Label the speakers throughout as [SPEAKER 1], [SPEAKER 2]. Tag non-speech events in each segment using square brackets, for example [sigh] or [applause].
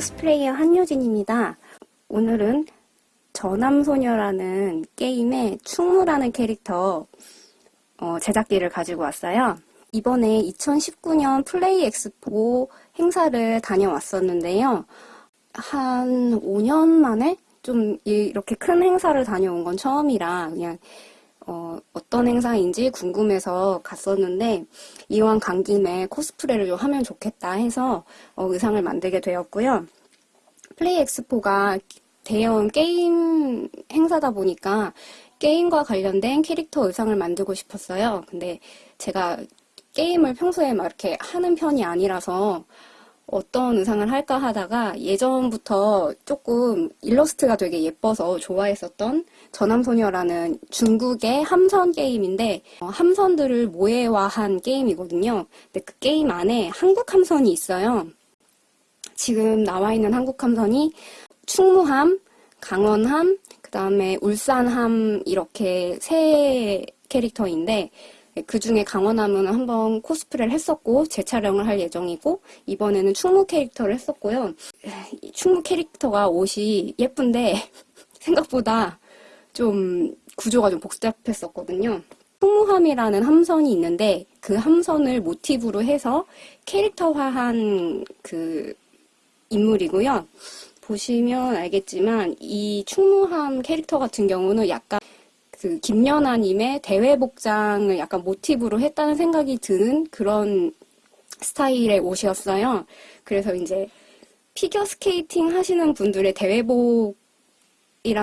[SPEAKER 1] 코스플레이어 한효진입니다. 오늘은 저남소녀라는 게임의 충무라는 캐릭터 어, 제작기를 가지고 왔어요. 이번에 2019년 플레이 엑스포 행사를 다녀왔었는데요. 한 5년 만에 좀 이렇게 큰 행사를 다녀온 건 처음이라 그냥 어, 떤 행사인지 궁금해서 갔었는데 이왕 간 김에 코스프레를 좀 하면 좋겠다 해서 어, 의상을 만들게 되었고요. 플레이 엑스포가 대형 게임 행사다 보니까 게임과 관련된 캐릭터 의상을 만들고 싶었어요. 근데 제가 게임을 평소에 막 이렇게 하는 편이 아니라서 어떤 의상을 할까 하다가 예전부터 조금 일러스트가 되게 예뻐서 좋아했었던 전함소녀라는 중국의 함선 게임인데 어, 함선들을 모해화한 게임이거든요. 근데 그 게임 안에 한국 함선이 있어요. 지금 나와 있는 한국 함선이 충무함, 강원함, 그 다음에 울산함 이렇게 세 캐릭터인데 그 중에 강원함은 한번 코스프레를 했었고 재촬영을 할 예정이고 이번에는 충무 캐릭터를 했었고요. 충무 캐릭터가 옷이 예쁜데 [laughs] 생각보다 좀 구조가 좀 복잡했었거든요. 충무함이라는 함선이 있는데 그 함선을 모티브로 해서 캐릭터화한 그 인물이고요. 보시면 알겠지만 이 충무함 캐릭터 같은 경우는 약간 그 김연아님의 대회 복장을 약간 모티브로 했다는 생각이 드는 그런 스타일의 옷이었어요. 그래서 이제 피겨 스케이팅 하시는 분들의 대회복이랑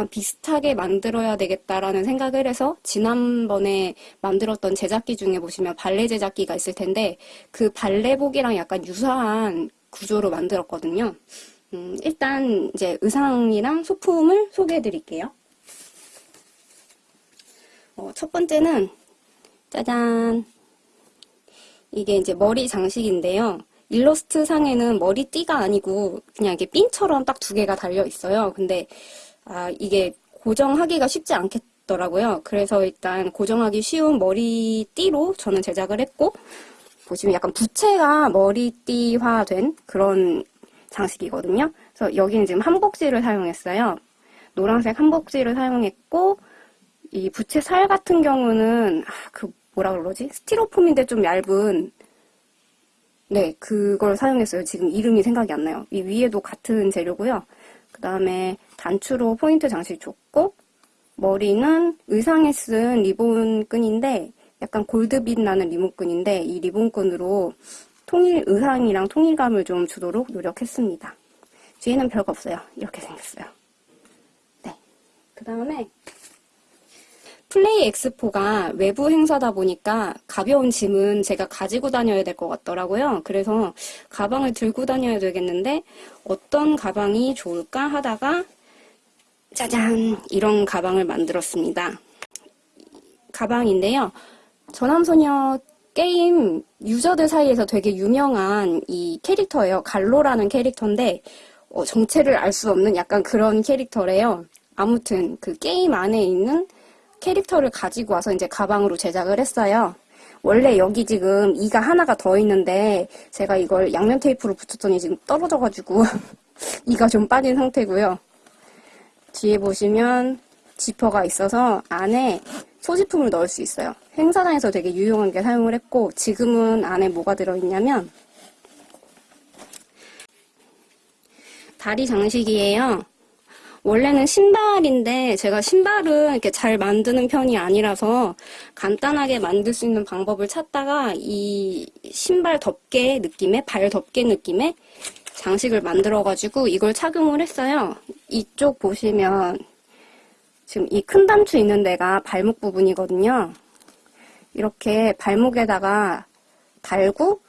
[SPEAKER 1] 비슷하게 만들어야 되겠다라는 생각을 해서 지난번에 만들었던 제작기 중에 보시면 발레 제작기가 있을 텐데 그 발레복이랑 약간 유사한 구조로 만들었거든요. 음, 일단 이제 의상이랑 소품을 소개해 드릴게요. 어, 첫 번째는 짜잔 이게 이제 머리 장식인데요. 일러스트 상에는 머리띠가 아니고 그냥 이게 핀처럼 딱 두 개가 달려 있어요. 근데 아, 이게 고정하기가 쉽지 않겠더라고요. 그래서 일단 고정하기 쉬운 머리띠로 저는 제작을 했고 보시면 약간 부채가 머리띠화된 그런 장식이거든요. 그래서 여기는 지금 한복지를 사용했어요. 노란색 한복지를 사용했고 이 부채 살 같은 경우는 아, 그 뭐라 그러지? 스티로폼인데 좀 얇은 네 그걸 사용했어요. 지금 이름이 생각이 안 나요. 이 위에도 같은 재료고요. 그 다음에 단추로 포인트 장식 줬고 머리는 의상에 쓴 리본끈인데 약간 골드빛 나는 리본끈인데 이 리본끈으로 통일 의상이랑 통일감을 좀 주도록 노력했습니다. 뒤에는 별거 없어요. 이렇게 생겼어요. 네. 그 다음에 플레이 엑스포가 외부 행사다 보니까 가벼운 짐은 제가 가지고 다녀야 될 것 같더라고요. 그래서 가방을 들고 다녀야 되겠는데 어떤 가방이 좋을까 하다가 짜잔 이런 가방을 만들었습니다. 가방인데요. 전함소녀 게임 유저들 사이에서 되게 유명한 이 캐릭터예요. 갈로라는 캐릭터인데 어, 정체를 알 수 없는 약간 그런 캐릭터래요. 아무튼 그 게임 안에 있는 캐릭터를 가지고 와서 이제 가방으로 제작을 했어요. 원래 여기 지금 이가 하나가 더 있는데 제가 이걸 양면 테이프로 붙였더니 지금 떨어져가지고 [laughs] 이가 좀 빠진 상태고요. 뒤에 보시면 지퍼가 있어서 안에 소지품을 넣을 수 있어요. 행사장에서 되게 유용한 게 사용을 했고 지금은 안에 뭐가 들어있냐면 다리 장식이에요. 원래는 신발인데 제가 신발은 이렇게 잘 만드는 편이 아니라서 간단하게 만들 수 있는 방법을 찾다가 이 신발 덮개 느낌의 발 덮개 느낌의 장식을 만들어 가지고 이걸 착용을 했어요. 이쪽 보시면 지금 이 큰 단추 있는 데가 발목 부분이거든요. 이렇게 발목에다가 달고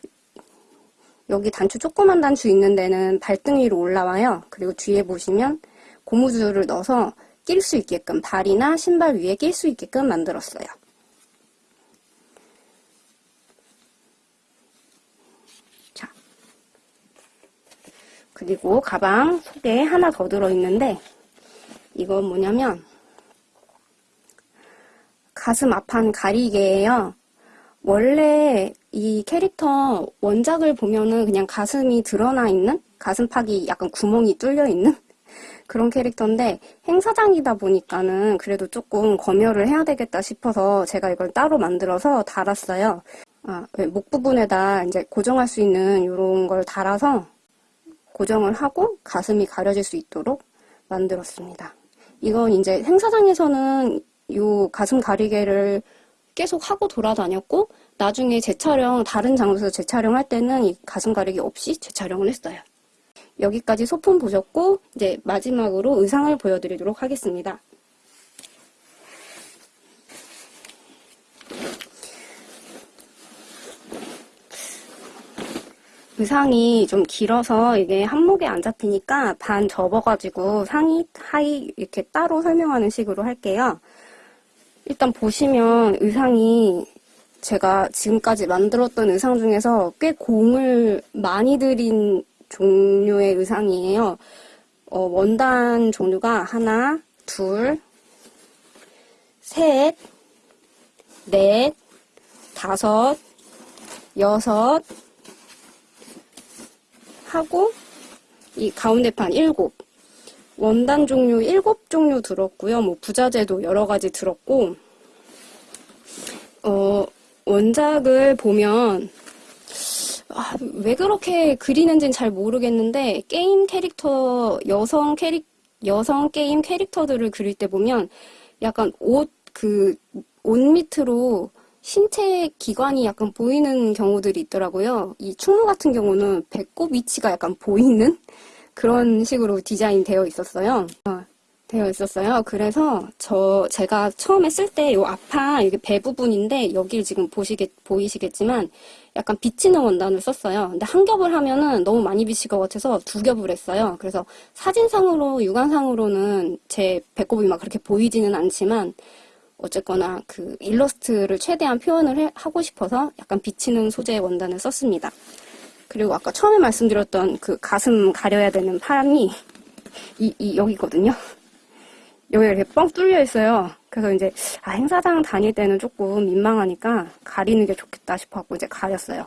[SPEAKER 1] 여기 단추 조그만 단추 있는 데는 발등 위로 올라와요. 그리고 뒤에 보시면 고무줄을 넣어서 낄 수 있게끔 발이나 신발 위에 낄 수 있게끔 만들었어요. 자, 그리고 가방 속에 하나 더 들어있는데 이건 뭐냐면 가슴 앞판 가리개예요. 원래 이 캐릭터 원작을 보면은 그냥 가슴이 드러나 있는 가슴팍이 약간 구멍이 뚫려 있는 [laughs] 그런 캐릭터인데 행사장이다 보니까는 그래도 조금 검열을 해야 되겠다 싶어서 제가 이걸 따로 만들어서 달았어요. 아, 네, 목 부분에다 이제 고정할 수 있는 이런 걸 달아서 고정을 하고 가슴이 가려질 수 있도록 만들었습니다. 이건 이제 행사장에서는 이 가슴 가리개를 계속 하고 돌아다녔고 나중에 재촬영 다른 장소에서 재촬영할 때는 이 가슴 가리개 없이 재촬영을 했어요. 여기까지 소품 보셨고 이제 마지막으로 의상을 보여드리도록 하겠습니다. 의상이 좀 길어서 이게 한목에 안 잡히니까 반 접어가지고 상의, 하의 이렇게 따로 설명하는 식으로 할게요. 일단 보시면 의상이 제가 지금까지 만들었던 의상 중에서 꽤 공을 많이 들인 종류의 의상이에요. 어, 원단 종류가 하나, 둘, 셋, 넷, 다섯, 여섯, 하고 이 가운데 판 일곱 원단 종류 일곱 종류 들었고요. 뭐 부자재도 여러 가지 들었고 어 원작을 보면 아, 왜 그렇게 그리는지는 잘 모르겠는데 게임 캐릭터 여성 캐릭 여성 게임 캐릭터들을 그릴 때 보면 약간 옷 그 옷 밑으로 신체 기관이 약간 보이는 경우들이 있더라고요. 이 충무 같은 경우는 배꼽 위치가 약간 보이는 그런 식으로 디자인 되어 있었어요. 어, 되어 있었어요. 그래서 저 제가 처음에 쓸때요 앞판 이게 배 부분인데 여기를 지금 보시겠 보이시겠지만 약간 비치는 원단을 썼어요. 근데 한 겹을 하면은 너무 많이 비칠 것 같아서 두 겹을 했어요. 그래서 사진상으로 육안상으로는 제 배꼽이 막 그렇게 보이지는 않지만 어쨌거나 그 일러스트를 최대한 표현을 해- 하고 싶어서 약간 비치는 소재의 원단을 썼습니다. 그리고 아까 처음에 말씀드렸던 그 가슴 가려야 되는 판이 이, 이 여기거든요. 여기가 이렇게 뻥 뚫려 있어요. 그래서 이제 아, 행사장 다닐 때는 조금 민망하니까 가리는 게 좋겠다 싶어 갖고 이제 가렸어요.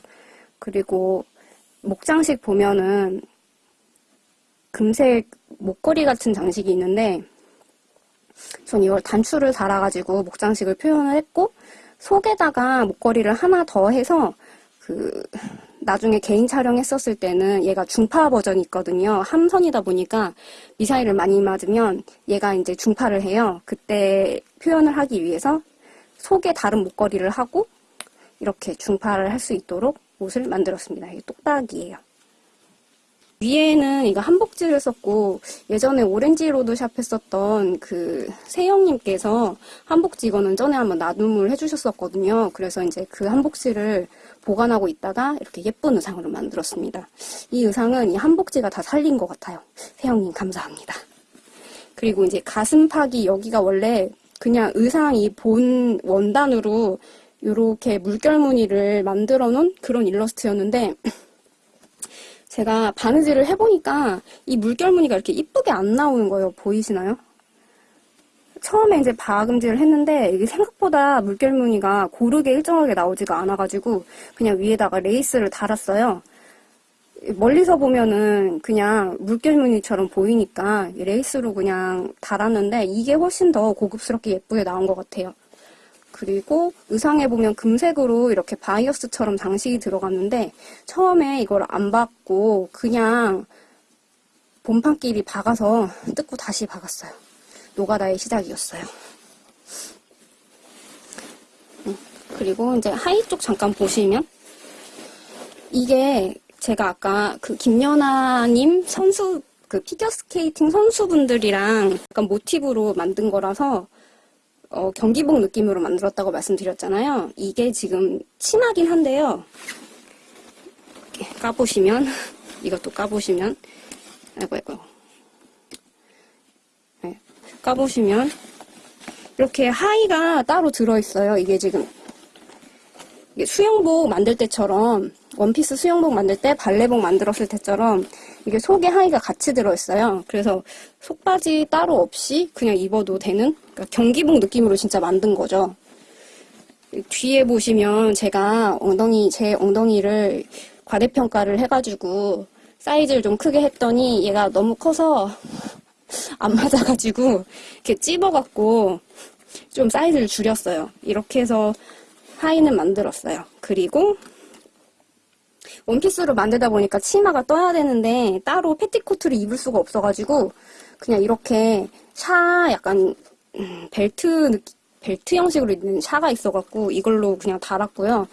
[SPEAKER 1] 그리고 목장식 보면은 금색 목걸이 같은 장식이 있는데 전 이걸 단추를 달아가지고 목장식을 표현을 했고 속에다가 목걸이를 하나 더 해서 그 나중에 개인 촬영했었을 때는 얘가 중파 버전이 있거든요. 함선이다 보니까 미사일을 많이 맞으면 얘가 이제 중파를 해요. 그때 표현을 하기 위해서 속에 다른 목걸이를 하고 이렇게 중파를 할 수 있도록 옷을 만들었습니다. 이게 똑딱이에요. 위에는 이거 한복지를 썼고 예전에 오렌지 로드샵 했었던 그 세영님께서 한복지 이거는 전에 한번 나눔을 해주셨었거든요. 그래서 이제 그 한복지를 보관하고 있다가 이렇게 예쁜 의상으로 만들었습니다. 이 의상은 이 한복지가 다 살린 것 같아요. 세영님 감사합니다. 그리고 이제 가슴팍이 여기가 원래 그냥 의상 이 본 원단으로 이렇게 물결 무늬를 만들어 놓은 그런 일러스트였는데 제가 바느질을 해보니까 이 물결 무늬가 이렇게 이쁘게 안 나오는 거예요. 보이시나요? 처음에 이제 바금질을 했는데 이게 생각보다 물결 무늬가 고르게 일정하게 나오지가 않아가지고 그냥 위에다가 레이스를 달았어요. 멀리서 보면은 그냥 물결 무늬처럼 보이니까 레이스로 그냥 달았는데 이게 훨씬 더 고급스럽게 예쁘게 나온 것 같아요. 그리고 의상에 보면 금색으로 이렇게 바이어스처럼 장식이 들어갔는데 처음에 이걸 안 박고 그냥 본판끼리 박아서 뜯고 다시 박았어요. 노가다의 시작이었어요. 음, 그리고 이제 하의 쪽 잠깐 보시면 이게 제가 아까 그 김연아님 선수 그 피겨스케이팅 선수분들이랑 약간 모티브로 만든 거라서 어, 경기복 느낌으로 만들었다고 말씀드렸잖아요. 이게 지금 치마긴 한데요. 까보시면 [laughs] 이것도 까보시면 아이고 아이고 네, 까보시면 이렇게 하의가 따로 들어있어요. 이게 지금 이게 수영복 만들 때처럼 원피스 수영복 만들 때 발레복 만들었을 때처럼 이게 속에 하의가 같이 들어있어요. 그래서 속바지 따로 없이 그냥 입어도 되는 그러니까 경기복 느낌으로 진짜 만든 거죠. 뒤에 보시면 제가 엉덩이 제 엉덩이를 과대평가를 해가지고 사이즈를 좀 크게 했더니 얘가 너무 커서 안 맞아가지고 이렇게 찝어갖고 좀 사이즈를 줄였어요. 이렇게 해서 하의는 만들었어요. 그리고 원피스로 만들다 보니까 치마가 떠야 되는데 따로 패티코트를 입을 수가 없어가지고 그냥 이렇게 샤 약간 음, 벨트 느낌, 벨트 형식으로 있는 샤가 있어갖고 이걸로 그냥 달았고요.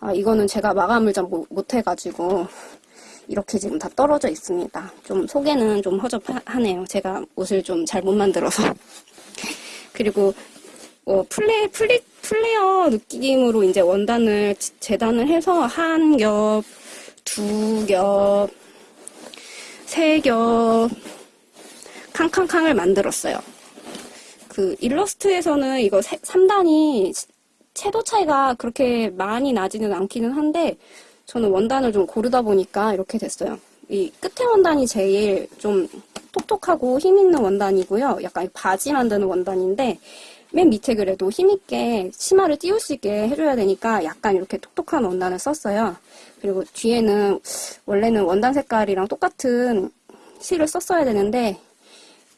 [SPEAKER 1] 아, 이거는 제가 마감을 좀 못- 못해가지고 이렇게 지금 다 떨어져 있습니다. 좀 속에는 좀 허접하네요. 제가 옷을 좀 잘 못 만들어서. [laughs] 그리고 어, 플레, 플리, 플레어 느낌으로 이제 원단을 지- 재단을 해서 한 겹, 두 겹, 세 겹, 캉캉캉을 만들었어요. 그 일러스트에서는 이거 3단이 채도 차이가 그렇게 많이 나지는 않기는 한데 저는 원단을 좀 고르다 보니까 이렇게 됐어요. 이 끝에 원단이 제일 좀 톡톡하고 힘있는 원단이고요. 약간 바지 만드는 원단인데 맨 밑에 그래도 힘있게 치마를 띄울 수 있게 해줘야 되니까 약간 이렇게 톡톡한 원단을 썼어요. 그리고 뒤에는 원래는 원단 색깔이랑 똑같은 실을 썼어야 되는데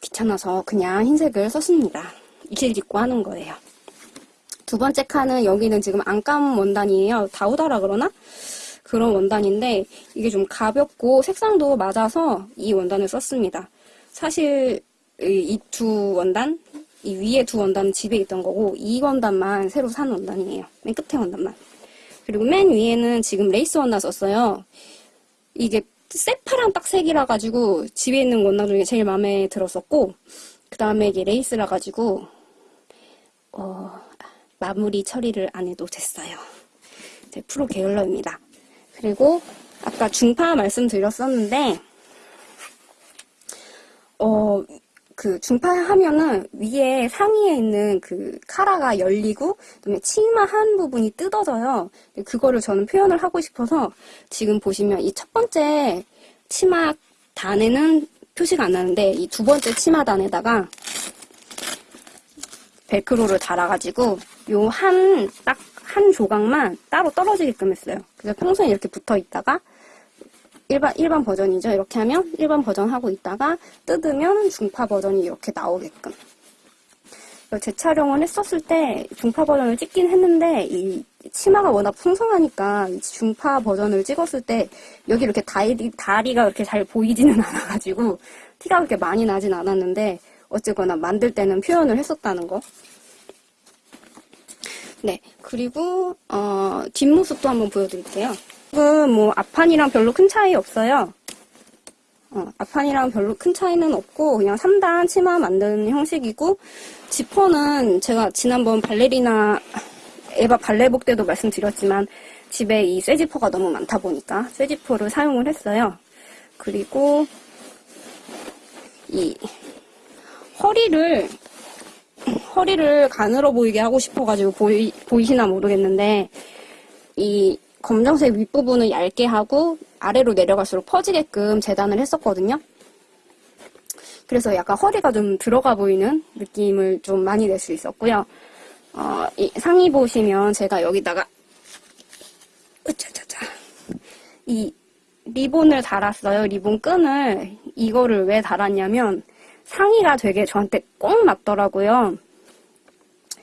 [SPEAKER 1] 귀찮아서 그냥 흰색을 썼습니다. 이실 입고 하는 거예요. 두 번째 칸은 여기는 지금 안감 원단이에요. 다우다라 그러나? 그런 원단인데 이게 좀 가볍고 색상도 맞아서 이 원단을 썼습니다. 사실 이 두 원단, 이 위에 두 원단은 집에 있던 거고 이 원단만 새로 산 원단이에요. 맨 끝에 원단만. 그리고 맨 위에는 지금 레이스 원단 썼어요. 이게 새파란 딱 색이라 가지고 집에 있는 원단 중에 제일 마음에 들었었고 그 다음에 이게 레이스라 가지고 어, 마무리 처리를 안 해도 됐어요. 이제 프로 게을러입니다. 그리고 아까 중파 말씀드렸었는데 어, 그 중파 하면은 위에 상의에 있는 그 카라가 열리고 그다음에 치마 한 부분이 뜯어져요. 그거를 저는 표현을 하고 싶어서 지금 보시면 이 첫 번째 치마 단에는 표시가 안 나는데 이 두 번째 치마 단에다가 벨크로를 달아가지고 요 한 딱 한 조각만 따로 떨어지게끔 했어요. 그래서 평소에 이렇게 붙어 있다가 일반 일반 버전이죠. 이렇게 하면 일반 버전 하고 있다가 뜯으면 중파 버전이 이렇게 나오게끔. 재촬영을 했었을 때 중파 버전을 찍긴 했는데 이 치마가 워낙 풍성하니까 이 중파 버전을 찍었을 때 여기 이렇게 다리, 다리가 그렇게 잘 보이지는 [laughs] 않아가지고 티가 그렇게 많이 나진 않았는데 어쨌거나 만들 때는 표현을 했었다는 거. 네, 그리고 어, 뒷모습도 한번 보여드릴게요. 지금 뭐 앞판이랑 별로 큰 차이 없어요. 어, 앞판이랑 별로 큰 차이는 없고 그냥 3단 치마 만드는 형식이고 지퍼는 제가 지난번 발레리나 에바 발레복 때도 말씀드렸지만 집에 이 쇠지퍼가 너무 많다 보니까 쇠지퍼를 사용을 했어요. 그리고 이 허리를 허리를 가늘어 보이게 하고 싶어가지고 보이, 보이시나 모르겠는데 이 검정색 윗부분을 얇게 하고 아래로 내려갈수록 퍼지게끔 재단을 했었거든요. 그래서 약간 허리가 좀 들어가 보이는 느낌을 좀 많이 낼 수 있었고요. 어, 이 상의 보시면 제가 여기다가 으차차차 이 리본을 달았어요. 리본 끈을 이거를 왜 달았냐면 상의가 되게 저한테 꼭 맞더라고요.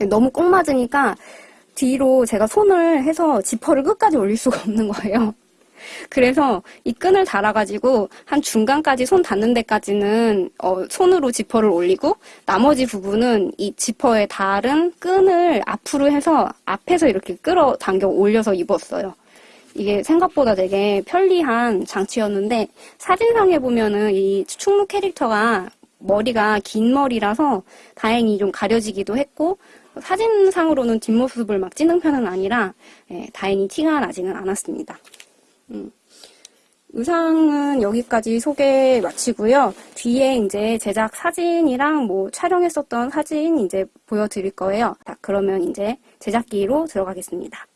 [SPEAKER 1] 너무 꼭 맞으니까 뒤로 제가 손을 해서 지퍼를 끝까지 올릴 수가 없는 거예요. 그래서 이 끈을 달아가지고 한 중간까지 손 닿는 데까지는 어, 손으로 지퍼를 올리고 나머지 부분은 이 지퍼에 다른 끈을 앞으로 해서 앞에서 이렇게 끌어 당겨 올려서 입었어요. 이게 생각보다 되게 편리한 장치였는데 사진상에 보면은 이 충무 캐릭터가 머리가 긴 머리라서 다행히 좀 가려지기도 했고 사진상으로는 뒷모습을 막 찍는 편은 아니라 예, 다행히 티가 나지는 않았습니다. 음. 의상은 여기까지 소개 마치고요. 뒤에 이제 제작 사진이랑 뭐 촬영했었던 사진 이제 보여드릴 거예요. 자, 그러면 이제 제작기로 들어가겠습니다.